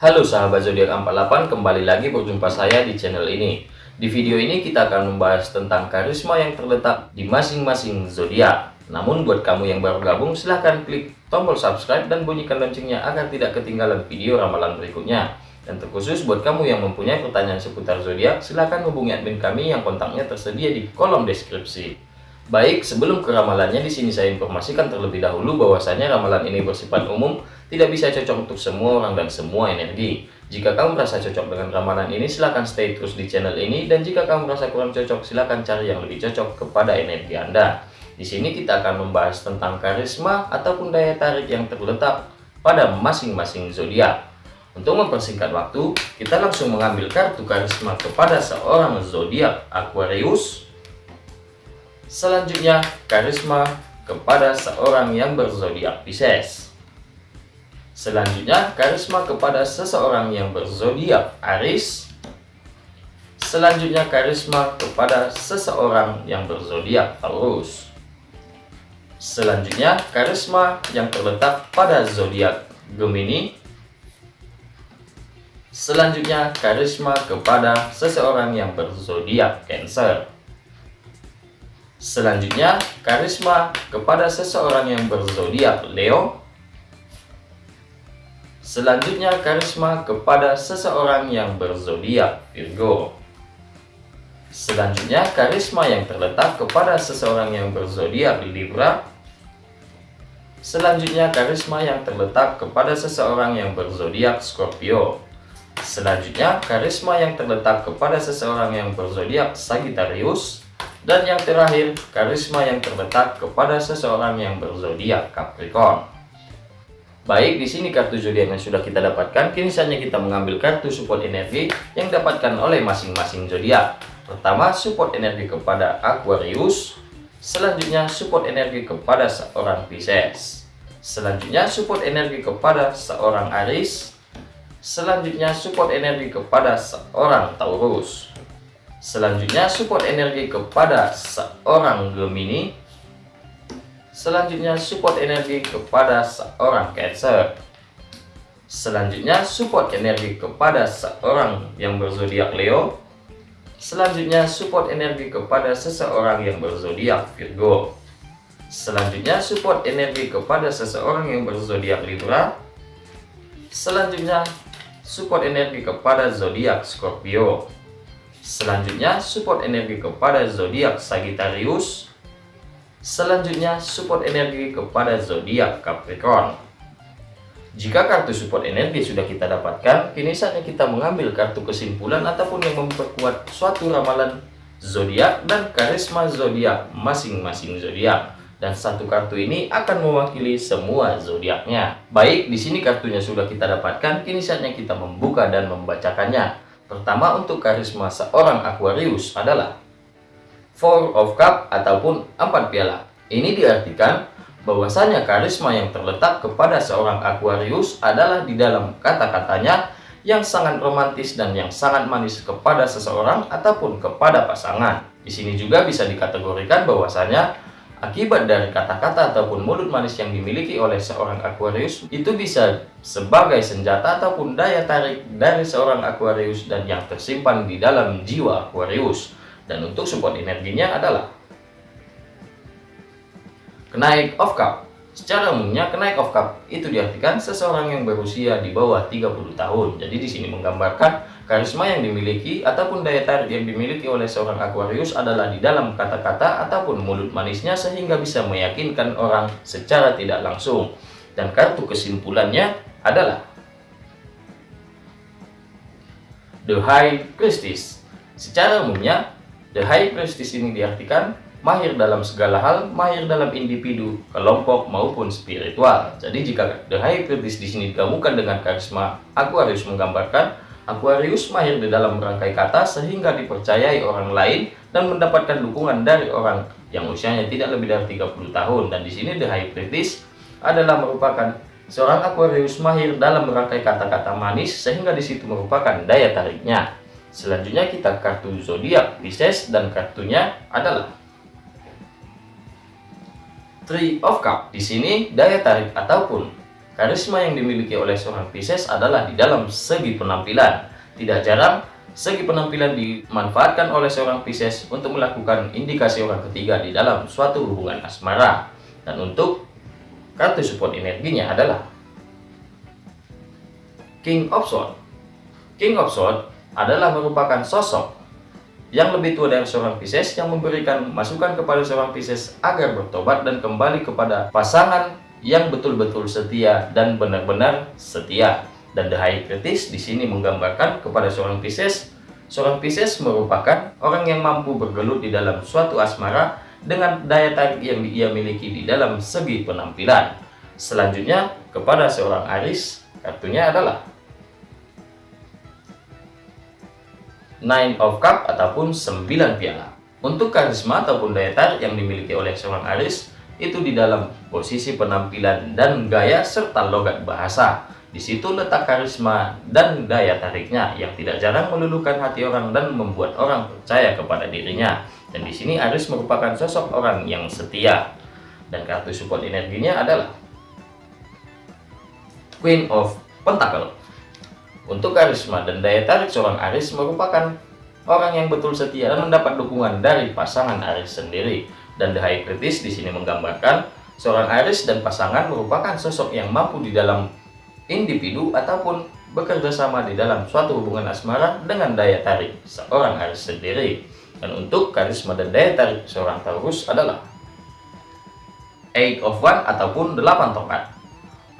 Halo sahabat zodiak 48, kembali lagi berjumpa saya di channel ini. Di video ini kita akan membahas tentang karisma yang terletak di masing-masing zodiak. Namun buat kamu yang baru gabung silahkan klik tombol subscribe dan bunyikan loncengnya agar tidak ketinggalan video ramalan berikutnya. Dan terkhusus buat kamu yang mempunyai pertanyaan seputar zodiak, silahkan hubungi admin kami yang kontaknya tersedia di kolom deskripsi. Baik, sebelum ke ramalannya di sini saya informasikan terlebih dahulu bahwasanya ramalan ini bersifat umum, tidak bisa cocok untuk semua orang dan semua energi. Jika kamu merasa cocok dengan ramalan ini, silahkan stay terus di channel ini, dan jika kamu merasa kurang cocok, silahkan cari yang lebih cocok kepada energi Anda. Di sini kita akan membahas tentang karisma ataupun daya tarik yang terletak pada masing-masing zodiak. Untuk mempersingkat waktu, kita langsung mengambil kartu karisma kepada seorang zodiak Aquarius, Selanjutnya, karisma kepada seorang yang berzodiak Pisces. Selanjutnya, karisma kepada seseorang yang berzodiak Aries. Selanjutnya, karisma kepada seseorang yang berzodiak Taurus. Selanjutnya, karisma yang terletak pada zodiak Gemini. Selanjutnya, karisma kepada seseorang yang berzodiak Cancer. Selanjutnya, karisma kepada seseorang yang berzodiak Leo. Selanjutnya, karisma kepada seseorang yang berzodiak Virgo. Selanjutnya, karisma yang terletak kepada seseorang yang berzodiak Libra. Selanjutnya, karisma yang terletak kepada seseorang yang berzodiak Scorpio. Selanjutnya, karisma yang terletak kepada seseorang yang berzodiak Sagittarius. Dan yang terakhir, karisma yang terletak kepada seseorang yang berzodiak Capricorn. Baik, di sini kartu zodiak yang sudah kita dapatkan, kini saatnya kita mengambil kartu support energi yang dapatkan oleh masing-masing zodiak. Pertama, support energi kepada Aquarius. Selanjutnya, support energi kepada seorang Pisces. Selanjutnya, support energi kepada seorang Aries. Selanjutnya, support energi kepada seorang Taurus. Selanjutnya support energi kepada seorang Gemini. Selanjutnya support energi kepada seorang Cancer. Selanjutnya support energi kepada seorang yang berzodiak Leo. Selanjutnya support energi kepada seseorang yang berzodiak Virgo. Selanjutnya support energi kepada seseorang yang berzodiak Libra. Selanjutnya support energi kepada zodiak Scorpio. Selanjutnya, support energi kepada zodiak Sagittarius. Selanjutnya, support energi kepada zodiak Capricorn. Jika kartu support energi sudah kita dapatkan, kini saatnya kita mengambil kartu kesimpulan ataupun yang memperkuat suatu ramalan zodiak dan karisma zodiak masing-masing zodiak. Dan satu kartu ini akan mewakili semua zodiaknya. Baik, di sini kartunya sudah kita dapatkan, kini saatnya kita membuka dan membacakannya. Pertama untuk karisma seorang Aquarius adalah Four of Cup ataupun empat piala. Ini diartikan bahwasanya karisma yang terletak kepada seorang Aquarius adalah di dalam kata-katanya yang sangat romantis dan yang sangat manis kepada seseorang ataupun kepada pasangan. Di sini juga bisa dikategorikan bahwasanya Akibat dari kata-kata ataupun mulut manis yang dimiliki oleh seorang Aquarius itu bisa sebagai senjata ataupun daya tarik dari seorang Aquarius dan yang tersimpan di dalam jiwa Aquarius. Dan untuk support energinya adalah kenaik of cup. Secara umumnya kenaik of cup itu diartikan seseorang yang berusia di bawah 30 tahun. Jadi di sini menggambarkan Karisma yang dimiliki ataupun daya tarik yang dimiliki oleh seorang Aquarius adalah di dalam kata-kata ataupun mulut manisnya sehingga bisa meyakinkan orang secara tidak langsung. Dan kartu kesimpulannya adalah The High Priestess. Secara umumnya, The High Priestess ini diartikan mahir dalam segala hal, mahir dalam individu, kelompok maupun spiritual. Jadi jika The High Priestess di sini digabungkan dengan karisma Aquarius menggambarkan Aquarius mahir di dalam merangkai kata sehingga dipercayai orang lain dan mendapatkan dukungan dari orang yang usianya tidak lebih dari 30 tahun. Dan di sini The High Priestess adalah merupakan seorang Aquarius mahir dalam merangkai kata-kata manis sehingga di situ merupakan daya tariknya. Selanjutnya kita kartu zodiak Pisces dan kartunya adalah Three of Cup. Di sini daya tarik ataupun karisma yang dimiliki oleh seorang Pisces adalah di dalam segi penampilan. Tidak jarang, segi penampilan dimanfaatkan oleh seorang Pisces untuk melakukan indikasi orang ketiga di dalam suatu hubungan asmara. Dan untuk kartu support energinya adalah King of Swords. King of Swords adalah merupakan sosok yang lebih tua dari seorang Pisces yang memberikan masukan kepada seorang Pisces agar bertobat dan kembali kepada pasangan yang betul-betul setia dan benar-benar setia. Dan The High Kritis di sini menggambarkan kepada seorang Pisces, seorang Pisces merupakan orang yang mampu bergelut di dalam suatu asmara dengan daya tarik yang ia miliki di dalam segi penampilan. Selanjutnya, kepada seorang Aris, kartunya adalah Nine of Cup ataupun 9 piala. Untuk karisma ataupun daya tarik yang dimiliki oleh seorang Aris itu di dalam posisi penampilan dan gaya serta logat bahasa. Di situ letak karisma dan daya tariknya yang tidak jarang meluluhkan hati orang dan membuat orang percaya kepada dirinya. Dan di sini Aris merupakan sosok orang yang setia. Dan kartu support energinya adalah Queen of Pentacle. Untuk karisma dan daya tarik seorang Aris merupakan orang yang betul setia dan mendapat dukungan dari pasangan Aris sendiri. Dan The High Kritis di sini menggambarkan seorang Aris dan pasangan merupakan sosok yang mampu di dalam individu ataupun bekerja sama di dalam suatu hubungan asmara dengan daya tarik seorang Aris sendiri. Dan untuk karisma dan daya tarik seorang Taurus adalah Eight of One ataupun 8 tongkat.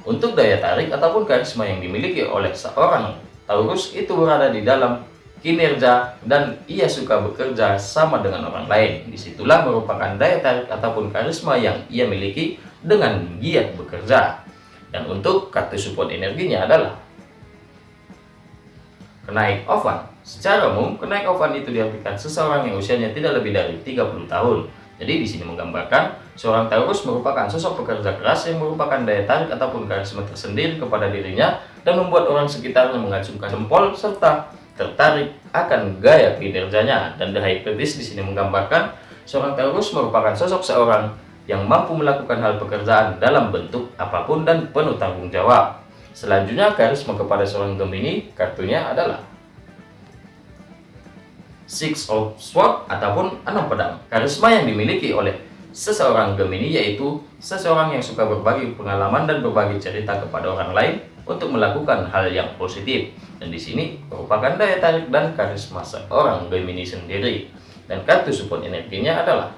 Untuk daya tarik ataupun karisma yang dimiliki oleh seorang Taurus itu berada di dalam kinerja dan ia suka bekerja sama dengan orang lain. Di situlah merupakan daya tarik ataupun karisma yang ia miliki dengan giat bekerja. Dan untuk kartu support energinya adalah kenaik ovan. Secara umum, kenaik ovan itu diartikan seseorang yang usianya tidak lebih dari 30 tahun. Jadi di sini menggambarkan seorang Taurus merupakan sosok pekerja keras yang merupakan daya tarik ataupun karisma tersendiri kepada dirinya dan membuat orang sekitarnya mengacungkan jempol serta tertarik akan gaya kinerjanya. Dan The Priest di sini menggambarkan seorang Taurus merupakan sosok seorang yang mampu melakukan hal pekerjaan dalam bentuk apa pun dan penuh tanggung jawab. Selanjutnya karisma kepada seorang Gemini kartunya adalah Six of Swords ataupun enam pedang. Karisma yang dimiliki oleh seseorang Gemini yaitu seseorang yang suka berbagi pengalaman dan berbagi cerita kepada orang lain untuk melakukan hal yang positif. Dan di sini merupakan daya tarik dan karisma seorang Gemini sendiri. Dan kartu support energinya adalah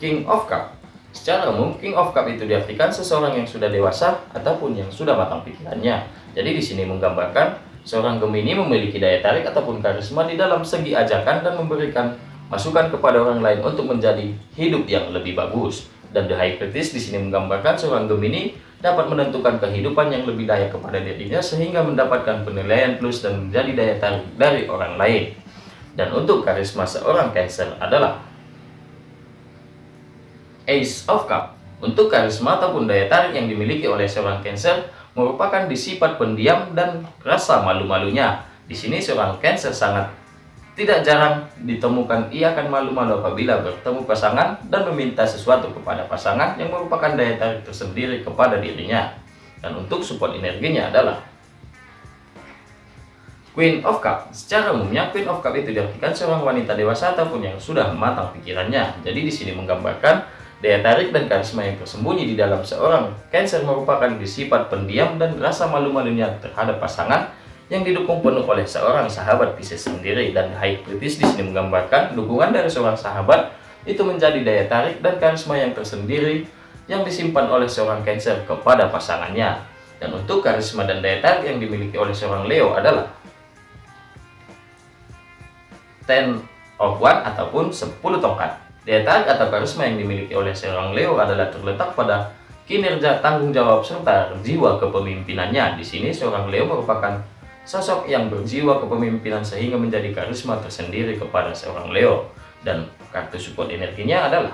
King of Cup. Secara umum, King of Cup itu diartikan seseorang yang sudah dewasa ataupun yang sudah matang pikirannya. Jadi di sini menggambarkan Seorang Gemini memiliki daya tarik ataupun karisma di dalam segi ajakan dan memberikan masukan kepada orang lain untuk menjadi hidup yang lebih bagus. Dan The High Priestess di sini menggambarkan seorang Gemini dapat menentukan kehidupan yang lebih layak kepada dirinya sehingga mendapatkan penilaian plus dan menjadi daya tarik dari orang lain. Dan untuk karisma seorang Cancer adalah Ace of Cup. Untuk karisma ataupun daya tarik yang dimiliki oleh seorang Cancer merupakan disifat pendiam dan rasa malu-malunya. Di sini seorang Cancer sangat tidak jarang ditemukan ia akan malu-malu apabila bertemu pasangan dan meminta sesuatu kepada pasangan yang merupakan daya tarik tersendiri kepada dirinya. Dan untuk support energinya adalah Queen of Cup. Secara umumnya Queen of Cup itu diartikan seorang wanita dewasa ataupun yang sudah matang pikirannya. Jadi di sini menggambarkan Daya tarik dan karisma yang tersembunyi di dalam seorang Cancer merupakan sifat pendiam dan rasa malu-malunya terhadap pasangan yang didukung penuh oleh seorang sahabat Pisces sendiri dan High Priestess di sini menggambarkan dukungan dari seorang sahabat itu menjadi daya tarik dan karisma yang tersendiri yang disimpan oleh seorang Cancer kepada pasangannya. Dan untuk karisma dan daya tarik yang dimiliki oleh seorang Leo adalah Ten of One ataupun 10 tongkat. Daya tarik atau karisma yang dimiliki oleh seorang Leo adalah terletak pada kinerja tanggung jawab serta jiwa kepemimpinannya. Di sini seorang Leo merupakan sosok yang berjiwa kepemimpinan sehingga menjadi karisma tersendiri kepada seorang Leo. Dan kartu support energinya adalah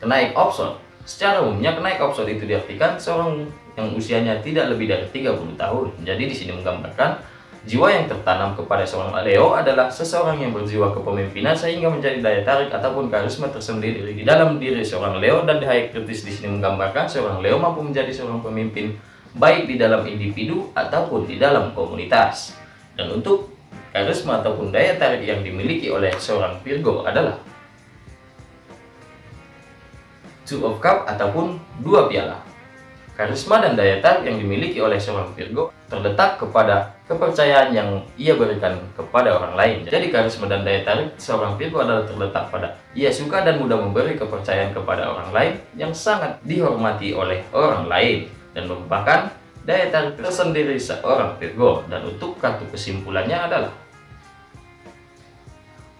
kenaik option. Secara umumnya kenaik option itu diartikan seorang yang usianya tidak lebih dari 30 tahun. Jadi di sini menggambarkan Jiwa yang tertanam kepada seorang Leo adalah seseorang yang berjiwa kepemimpinan sehingga menjadi daya tarik ataupun karisma tersendiri di dalam diri seorang Leo dan di hayat kritis di sini menggambarkan seorang Leo mampu menjadi seorang pemimpin baik di dalam individu ataupun di dalam komunitas. Dan untuk karisma ataupun daya tarik yang dimiliki oleh seorang Virgo adalah Two of Cup ataupun dua piala. Karisma dan daya tarik yang dimiliki oleh seorang Virgo terletak kepada kepercayaan yang ia berikan kepada orang lain. Jadi karisma dan daya tarik seorang Virgo adalah terletak pada ia suka dan mudah memberi kepercayaan kepada orang lain yang sangat dihormati oleh orang lain dan merupakan daya tarik tersendiri seorang Virgo. Dan untuk kartu kesimpulannya adalah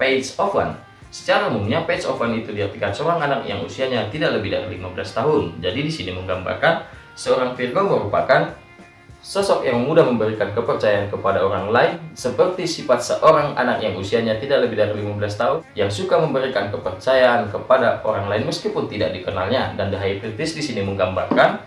Page of One Secara umumnya, page of one itu diartikan seorang anak yang usianya tidak lebih dari 15 tahun. Jadi di sini menggambarkan Seorang Virgo merupakan sosok yang mudah memberikan kepercayaan kepada orang lain seperti sifat seorang anak yang usianya tidak lebih dari 15 tahun yang suka memberikan kepercayaan kepada orang lain meskipun tidak dikenalnya. Dan The Priestess di sini menggambarkan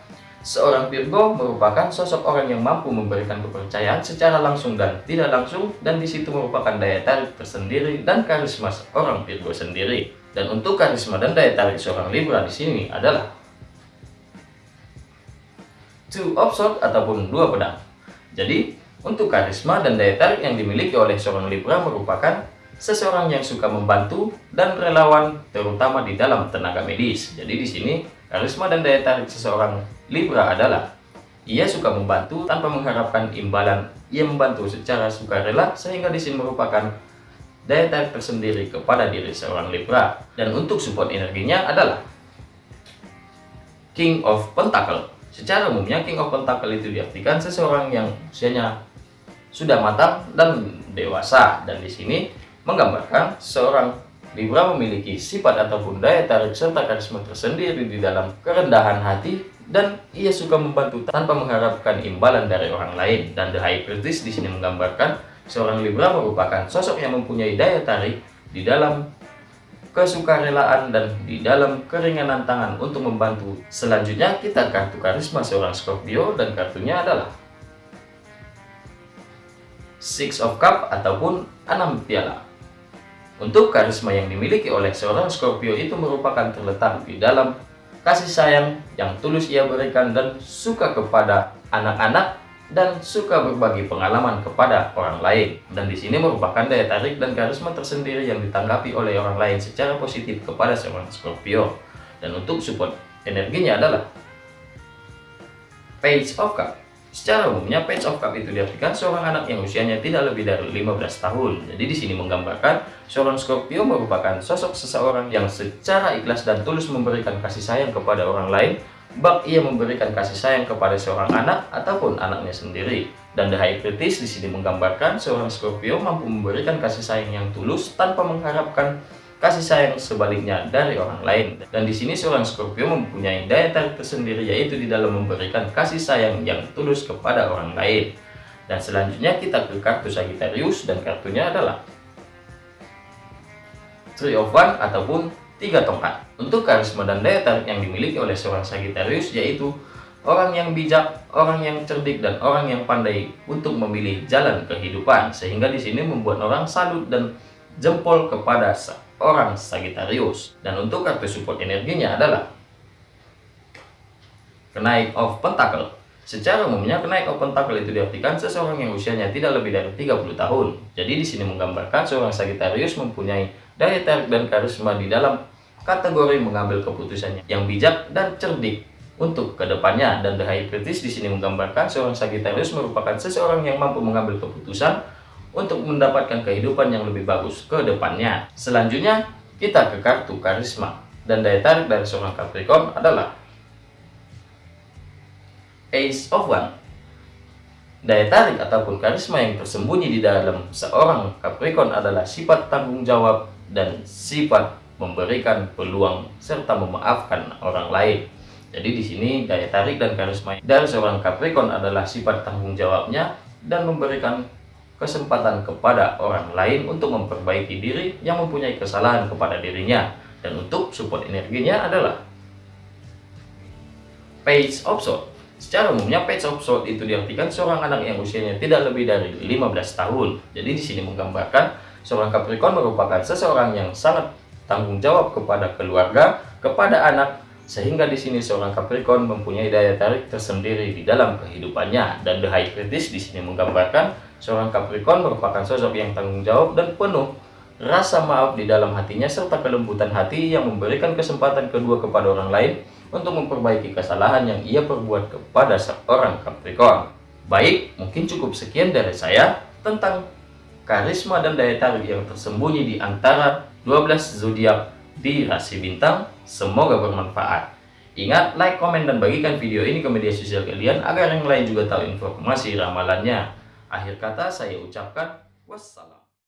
seorang Virgo merupakan sosok orang yang mampu memberikan kepercayaan secara langsung dan tidak langsung dan di situ merupakan daya tarik tersendiri dan karisma seorang Virgo sendiri. Dan untuk karisma dan daya tarik seorang Libra di sini adalah two of swords ataupun dua pedang. Jadi, untuk karisma dan daya tarik yang dimiliki oleh seorang Libra merupakan seseorang yang suka membantu dan relawan terutama di dalam tenaga medis. Jadi di sini karisma dan daya tarik seseorang Libra adalah ia suka membantu tanpa mengharapkan imbalan. Ia membantu secara sukarela sehingga di sini merupakan daya tarik tersendiri kepada diri seorang Libra. Dan untuk support energinya adalah King of Pentacle. Secara umumnya King of Pentacle itu diartikan seseorang yang usianya sudah matang dan dewasa dan di sini menggambarkan seorang Libra memiliki sifat ataupun daya tarik serta karisma tersendiri di dalam kerendahan hati dan ia suka membantu tanpa mengharapkan imbalan dari orang lain. Dan The High Priestess di sini menggambarkan seorang Libra merupakan sosok yang mempunyai daya tarik di dalam kesukarelaan dan di dalam keringanan tangan untuk membantu. Selanjutnya kita kartu karisma seorang Scorpio dan kartunya adalah Six of Cup ataupun enam piala. Untuk karisma yang dimiliki oleh seorang Scorpio itu merupakan terletak di dalam kasih sayang yang tulus ia berikan dan suka kepada anak-anak dan suka berbagi pengalaman kepada orang lain. Dan di sini merupakan daya tarik dan karisma tersendiri yang ditanggapi oleh orang lain secara positif kepada seorang Scorpio. Dan untuk support energinya adalah Page of Cup. Secara umumnya Page of Cup itu diartikan seorang anak yang usianya tidak lebih dari 15 tahun. Jadi di sini menggambarkan seorang Scorpio merupakan sosok seseorang yang secara ikhlas dan tulus memberikan kasih sayang kepada orang lain bab ia memberikan kasih sayang kepada seorang anak ataupun anaknya sendiri. Dan The High Priestess di sini menggambarkan seorang Scorpio mampu memberikan kasih sayang yang tulus tanpa mengharapkan kasih sayang sebaliknya dari orang lain. Dan di sini seorang Scorpio mempunyai daya tarik tersendiri yaitu di dalam memberikan kasih sayang yang tulus kepada orang lain. Dan selanjutnya kita ke kartu Sagittarius dan kartunya adalah Three of One ataupun tiga tongkat. Untuk karisma dan daya tarik yang dimiliki oleh seorang Sagittarius yaitu orang yang bijak, orang yang cerdik, dan orang yang pandai untuk memilih jalan kehidupan. Sehingga di sini membuat orang salut dan jempol kepada seorang Sagittarius. Dan untuk kartu support energinya adalah kenaik of Pentacle. Secara umumnya kenaik of Pentacle itu diartikan seseorang yang usianya tidak lebih dari 30 tahun. Jadi di sini menggambarkan seorang Sagittarius mempunyai daya tarik dan karisma di dalam kategori mengambil keputusannya yang bijak dan cerdik untuk ke depannya dan The High Priestess di sini menggambarkan seorang Sagittarius merupakan seseorang yang mampu mengambil keputusan untuk mendapatkan kehidupan yang lebih bagus ke depannya. Selanjutnya kita ke kartu karisma dan daya tarik dari seorang Capricorn adalah Ace of One. Daya tarik ataupun karisma yang tersembunyi di dalam seorang Capricorn adalah sifat tanggung jawab dan sifat memberikan peluang serta memaafkan orang lain. Jadi di sini daya tarik dan karisma dari seorang Capricorn adalah sifat tanggung jawabnya dan memberikan kesempatan kepada orang lain untuk memperbaiki diri yang mempunyai kesalahan kepada dirinya. Dan untuk support energinya adalah Page of Swords. Secara umumnya page of sword itu diartikan seorang anak yang usianya tidak lebih dari 15 tahun. Jadi di sini menggambarkan seorang Capricorn merupakan seseorang yang sangat tanggung jawab kepada keluarga, kepada anak, sehingga di sini seorang Capricorn mempunyai daya tarik tersendiri di dalam kehidupannya. Dan The High Priestess di sini menggambarkan seorang Capricorn merupakan sosok yang tanggung jawab dan penuh rasa maaf di dalam hatinya serta kelembutan hati yang memberikan kesempatan kedua kepada orang lain untuk memperbaiki kesalahan yang ia perbuat kepada seorang Capricorn. Baik, mungkin cukup sekian dari saya tentang karisma dan daya tarik yang tersembunyi di antara 12 zodiak di rasi bintang. Semoga bermanfaat. Ingat, like, komen, dan bagikan video ini ke media sosial kalian agar yang lain juga tahu informasi ramalannya. Akhir kata saya ucapkan wassalam.